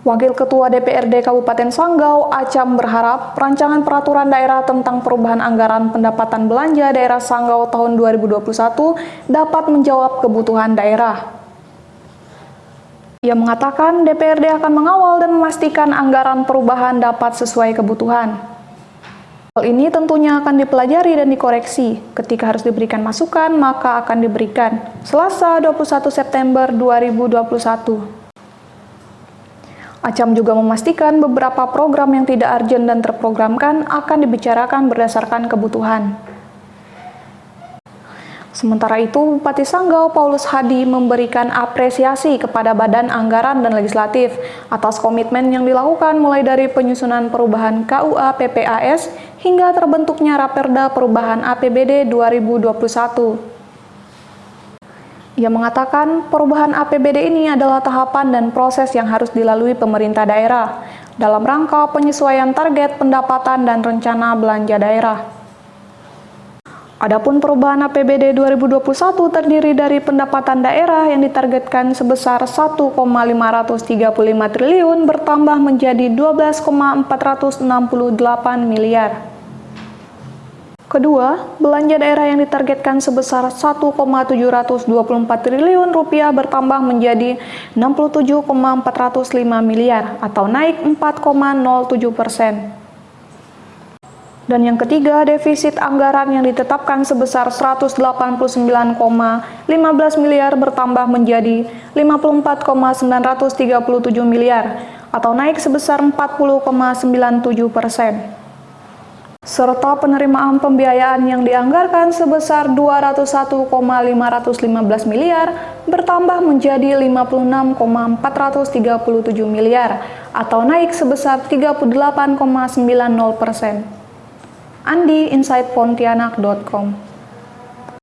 Wakil Ketua DPRD Kabupaten Sanggau, Acam berharap rancangan peraturan daerah tentang perubahan anggaran pendapatan belanja daerah Sanggau tahun 2021 dapat menjawab kebutuhan daerah. Ia mengatakan DPRD akan mengawal dan memastikan anggaran perubahan dapat sesuai kebutuhan. Hal ini tentunya akan dipelajari dan dikoreksi. Ketika harus diberikan masukan, maka akan diberikan. Selasa 21 September 2021. Acam juga memastikan beberapa program yang tidak urgent dan terprogramkan akan dibicarakan berdasarkan kebutuhan. Sementara itu, Bupati Sanggau Paulus Hadi memberikan apresiasi kepada Badan Anggaran dan Legislatif atas komitmen yang dilakukan mulai dari penyusunan perubahan KUA PPAS hingga terbentuknya Raperda Perubahan APBD 2021. Ia mengatakan perubahan APBD ini adalah tahapan dan proses yang harus dilalui pemerintah daerah dalam rangka penyesuaian target pendapatan dan rencana belanja daerah. Adapun perubahan APBD 2021 terdiri dari pendapatan daerah yang ditargetkan sebesar 1,535 triliun bertambah menjadi 12,468 miliar. Kedua, belanja daerah yang ditargetkan sebesar 1,724 triliun rupiah bertambah menjadi 67,405 miliar atau naik 4,07 persen. Dan yang ketiga, defisit anggaran yang ditetapkan sebesar 189,15 miliar bertambah menjadi 54,937 miliar atau naik sebesar 40,97 persen serta penerimaan pembiayaan yang dianggarkan sebesar 201,515 miliar bertambah menjadi 56,437 miliar atau naik sebesar 38,90 persen. Andi, insightpontianak.com